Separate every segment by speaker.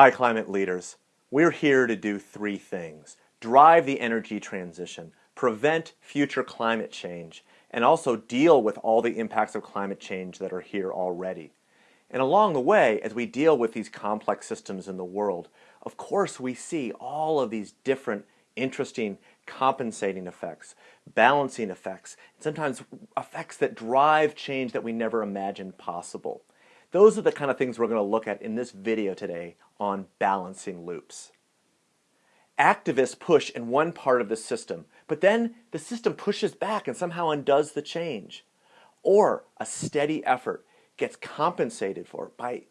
Speaker 1: Hi, climate leaders. We're here to do three things drive the energy transition, prevent future climate change, and also deal with all the impacts of climate change that are here already. And along the way, as we deal with these complex systems in the world, of course, we see all of these different interesting compensating effects, balancing effects, and sometimes effects that drive change that we never imagined possible. Those are the kind of things we're going to look at in this video today on balancing loops. Activists push in one part of the system, but then the system pushes back and somehow undoes the change. Or a steady effort gets compensated for by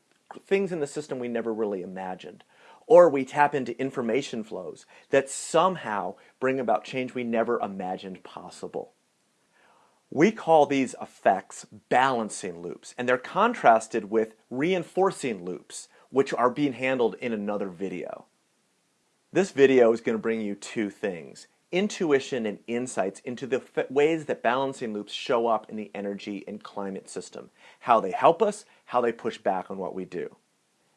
Speaker 1: things in the system we never really imagined. Or we tap into information flows that somehow bring about change we never imagined possible. We call these effects balancing loops, and they're contrasted with reinforcing loops, which are being handled in another video. This video is going to bring you two things, intuition and insights into the ways that balancing loops show up in the energy and climate system, how they help us, how they push back on what we do.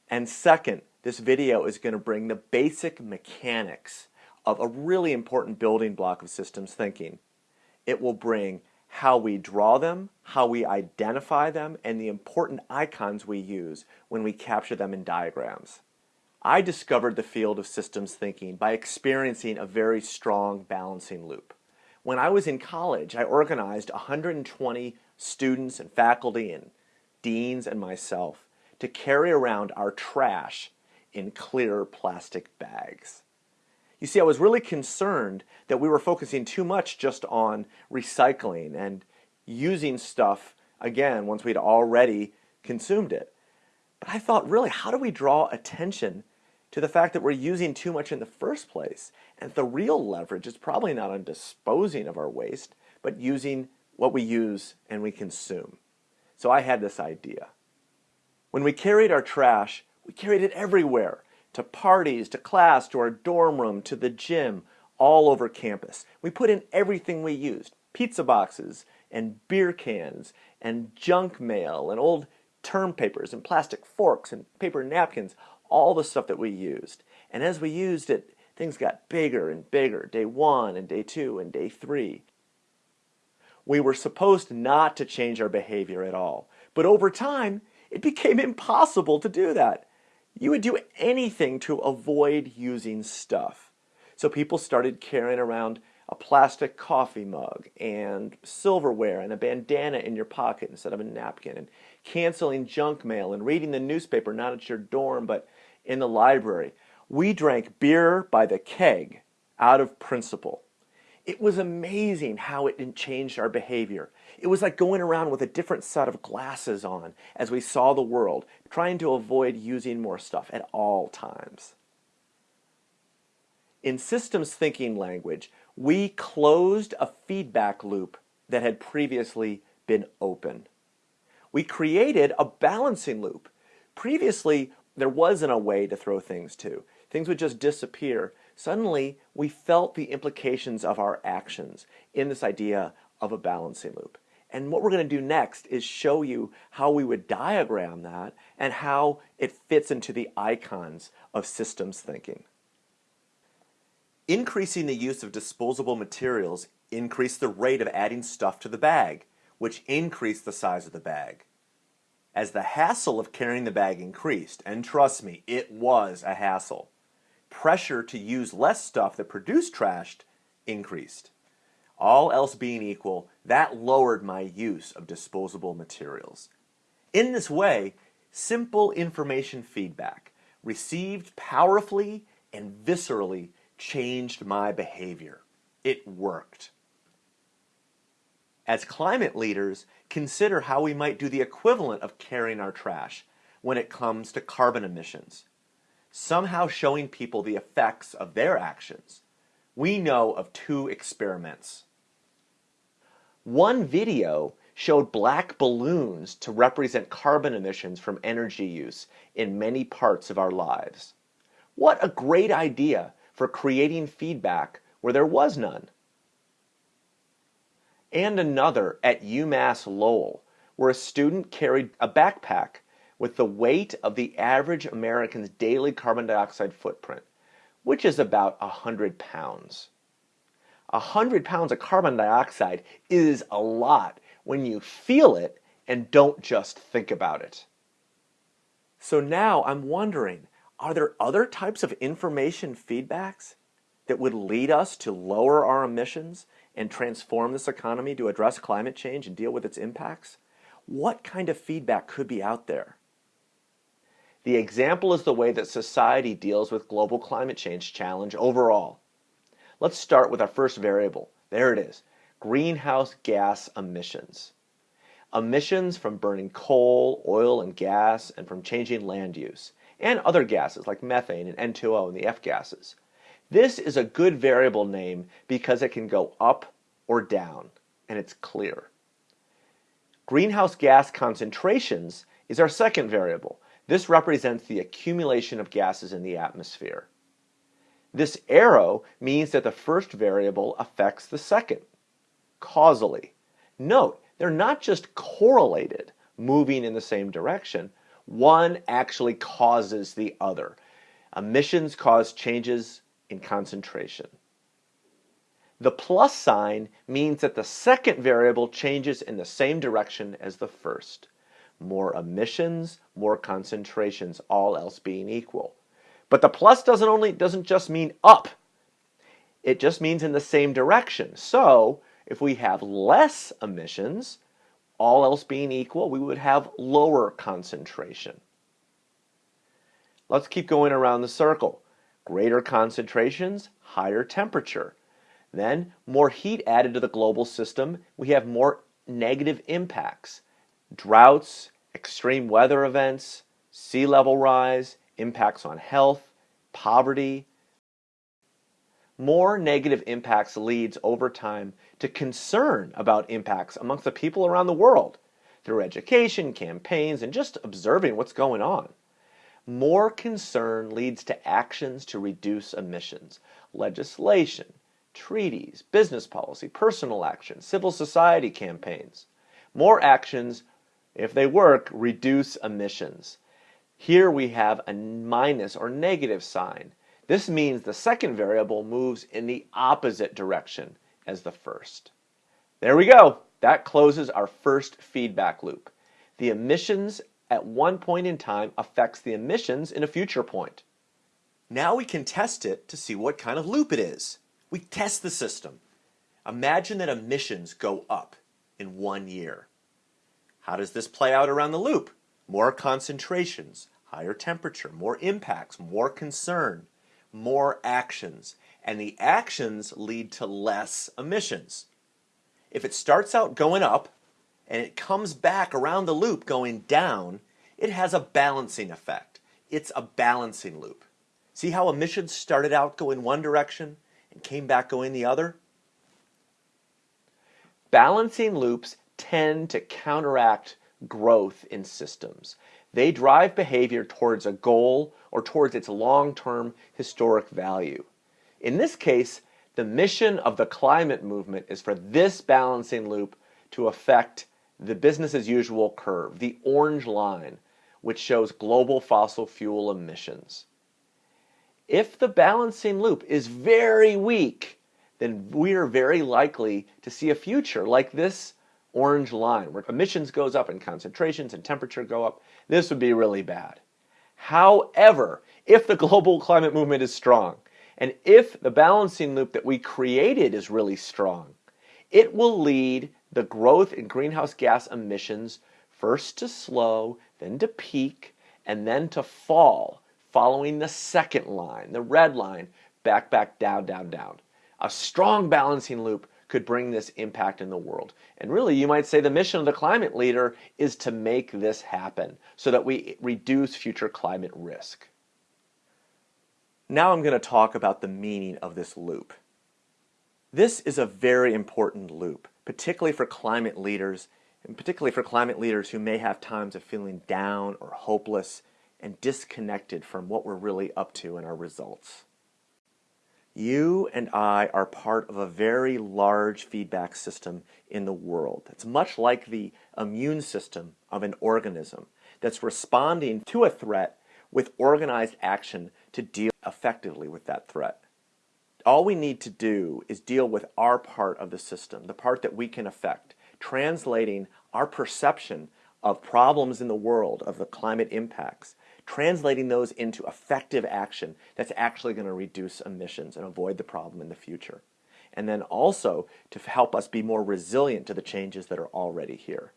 Speaker 1: And second, this video is going to bring the basic mechanics of a really important building block of systems thinking. It will bring how we draw them, how we identify them, and the important icons we use when we capture them in diagrams. I discovered the field of systems thinking by experiencing a very strong balancing loop. When I was in college, I organized 120 students and faculty and deans and myself to carry around our trash in clear plastic bags. You see, I was really concerned that we were focusing too much just on recycling and using stuff again once we'd already consumed it. But I thought, really, how do we draw attention to the fact that we're using too much in the first place? And the real leverage is probably not on disposing of our waste, but using what we use and we consume. So I had this idea. When we carried our trash, we carried it everywhere to parties, to class, to our dorm room, to the gym, all over campus. We put in everything we used pizza boxes, and beer cans, and junk mail, and old term papers, and plastic forks, and paper napkins, all the stuff that we used. And as we used it, things got bigger and bigger day one, and day two, and day three. We were supposed not to change our behavior at all. But over time, it became impossible to do that. You would do anything to avoid using stuff. So people started carrying around a plastic coffee mug and silverware and a bandana in your pocket instead of a napkin and canceling junk mail and reading the newspaper not at your dorm but in the library. We drank beer by the keg out of principle. It was amazing how it changed our behavior. It was like going around with a different set of glasses on as we saw the world, trying to avoid using more stuff at all times. In systems thinking language, we closed a feedback loop that had previously been open. We created a balancing loop. Previously, there wasn't a way to throw things to. Things would just disappear suddenly we felt the implications of our actions in this idea of a balancing loop. And what we're going to do next is show you how we would diagram that and how it fits into the icons of systems thinking. Increasing the use of disposable materials increased the rate of adding stuff to the bag, which increased the size of the bag. As the hassle of carrying the bag increased, and trust me, it was a hassle, pressure to use less stuff that produced trash increased. All else being equal, that lowered my use of disposable materials. In this way, simple information feedback, received powerfully and viscerally, changed my behavior. It worked. As climate leaders, consider how we might do the equivalent of carrying our trash when it comes to carbon emissions somehow showing people the effects of their actions. We know of two experiments. One video showed black balloons to represent carbon emissions from energy use in many parts of our lives. What a great idea for creating feedback where there was none. And another at UMass Lowell, where a student carried a backpack with the weight of the average American's daily carbon dioxide footprint, which is about 100 pounds. 100 pounds of carbon dioxide is a lot when you feel it and don't just think about it. So now I'm wondering, are there other types of information feedbacks that would lead us to lower our emissions and transform this economy to address climate change and deal with its impacts? What kind of feedback could be out there? The example is the way that society deals with global climate change challenge overall. Let's start with our first variable. There it is, greenhouse gas emissions. Emissions from burning coal, oil, and gas, and from changing land use, and other gases like methane and N2O and the F gases. This is a good variable name because it can go up or down, and it's clear. Greenhouse gas concentrations is our second variable. This represents the accumulation of gases in the atmosphere. This arrow means that the first variable affects the second, causally. Note, they're not just correlated, moving in the same direction. One actually causes the other. Emissions cause changes in concentration. The plus sign means that the second variable changes in the same direction as the first. More emissions, more concentrations, all else being equal. But the plus doesn't only doesn't just mean up. It just means in the same direction. So if we have less emissions, all else being equal, we would have lower concentration. Let's keep going around the circle. Greater concentrations, higher temperature. Then, more heat added to the global system, we have more negative impacts. Droughts, extreme weather events, sea level rise, impacts on health, poverty, more negative impacts leads over time to concern about impacts amongst the people around the world through education, campaigns, and just observing what's going on. More concern leads to actions to reduce emissions, legislation, treaties, business policy, personal action, civil society campaigns. More actions, if they work, reduce emissions. Here we have a minus or negative sign. This means the second variable moves in the opposite direction as the first. There we go. That closes our first feedback loop. The emissions at one point in time affects the emissions in a future point. Now we can test it to see what kind of loop it is. We test the system. Imagine that emissions go up in one year. How does this play out around the loop? More concentrations, higher temperature, more impacts, more concern more actions, and the actions lead to less emissions. If it starts out going up and it comes back around the loop going down, it has a balancing effect. It's a balancing loop. See how emissions started out going one direction and came back going the other? Balancing loops tend to counteract growth in systems. They drive behavior towards a goal or towards its long-term historic value. In this case, the mission of the climate movement is for this balancing loop to affect the business as usual curve, the orange line, which shows global fossil fuel emissions. If the balancing loop is very weak, then we are very likely to see a future like this orange line where emissions goes up and concentrations and temperature go up. This would be really bad. However, if the global climate movement is strong, and if the balancing loop that we created is really strong, it will lead the growth in greenhouse gas emissions first to slow, then to peak, and then to fall, following the second line, the red line, back, back, down, down, down. A strong balancing loop could bring this impact in the world. And really, you might say the mission of the climate leader is to make this happen so that we reduce future climate risk. Now I'm going to talk about the meaning of this loop. This is a very important loop, particularly for climate leaders, and particularly for climate leaders who may have times of feeling down or hopeless and disconnected from what we're really up to in our results. You and I are part of a very large feedback system in the world. It's much like the immune system of an organism. that's responding to a threat with organized action to deal effectively with that threat. All we need to do is deal with our part of the system, the part that we can affect, translating our perception of problems in the world, of the climate impacts, translating those into effective action that's actually going to reduce emissions and avoid the problem in the future. And then also to help us be more resilient to the changes that are already here.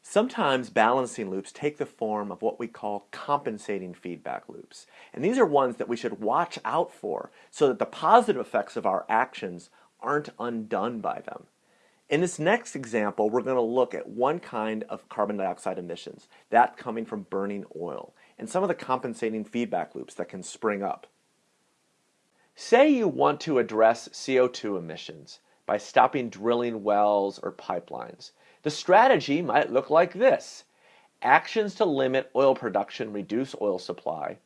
Speaker 1: Sometimes balancing loops take the form of what we call compensating feedback loops. And these are ones that we should watch out for so that the positive effects of our actions aren't undone by them. In this next example, we're going to look at one kind of carbon dioxide emissions, that coming from burning oil, and some of the compensating feedback loops that can spring up. Say you want to address CO2 emissions by stopping drilling wells or pipelines. The strategy might look like this. Actions to limit oil production reduce oil supply,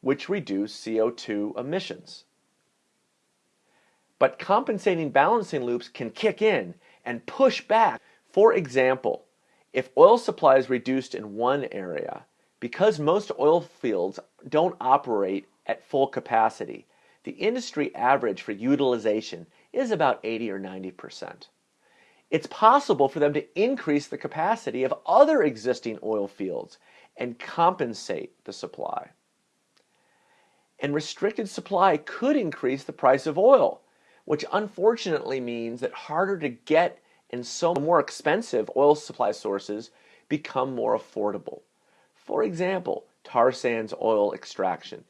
Speaker 1: which reduce CO2 emissions. But compensating balancing loops can kick in and push back. For example, if oil supply is reduced in one area, because most oil fields don't operate at full capacity, the industry average for utilization is about 80 or 90%. It's possible for them to increase the capacity of other existing oil fields and compensate the supply. And restricted supply could increase the price of oil which unfortunately means that harder to get and so more expensive oil supply sources become more affordable. For example, tar sands oil extraction.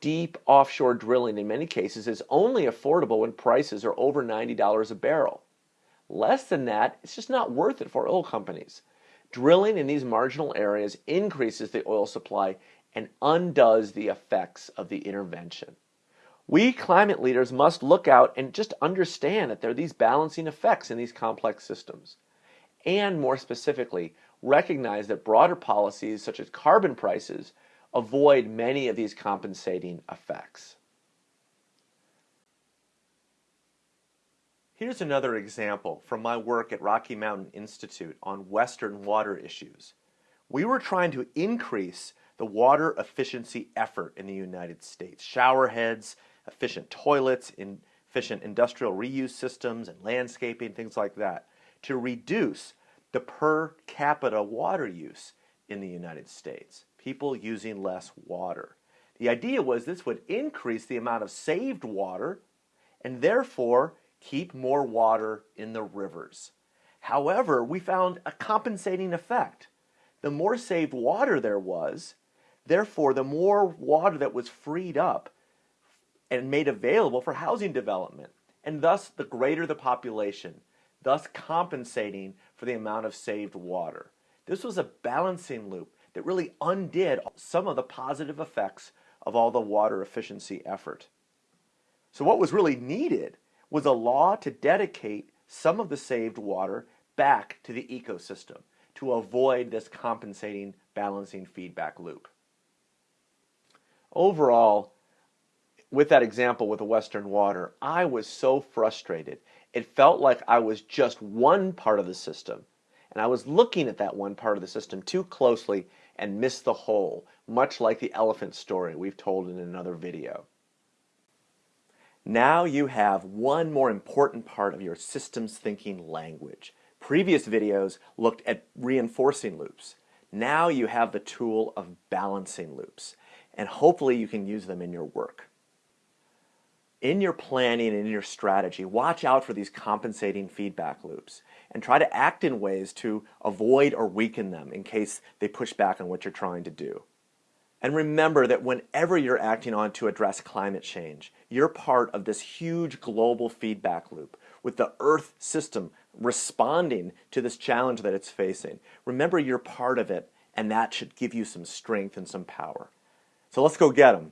Speaker 1: Deep offshore drilling in many cases is only affordable when prices are over $90 a barrel. Less than that, it's just not worth it for oil companies. Drilling in these marginal areas increases the oil supply and undoes the effects of the intervention. We climate leaders must look out and just understand that there are these balancing effects in these complex systems. And more specifically, recognize that broader policies such as carbon prices avoid many of these compensating effects. Here's another example from my work at Rocky Mountain Institute on Western water issues. We were trying to increase the water efficiency effort in the United States. Shower heads, efficient toilets, in efficient industrial reuse systems and landscaping, things like that, to reduce the per capita water use in the United States. People using less water. The idea was this would increase the amount of saved water and therefore keep more water in the rivers. However, we found a compensating effect. The more saved water there was, therefore, the more water that was freed up and made available for housing development, and thus the greater the population, thus compensating for the amount of saved water. This was a balancing loop that really undid some of the positive effects of all the water efficiency effort. So what was really needed was a law to dedicate some of the saved water back to the ecosystem to avoid this compensating balancing feedback loop. Overall, with that example with the Western water, I was so frustrated. It felt like I was just one part of the system, and I was looking at that one part of the system too closely and missed the whole, much like the elephant story we've told in another video. Now you have one more important part of your systems thinking language. Previous videos looked at reinforcing loops. Now you have the tool of balancing loops, and hopefully you can use them in your work in your planning and in your strategy, watch out for these compensating feedback loops and try to act in ways to avoid or weaken them in case they push back on what you're trying to do. And remember that whenever you're acting on to address climate change, you're part of this huge global feedback loop with the Earth system responding to this challenge that it's facing. Remember you're part of it, and that should give you some strength and some power. So let's go get them.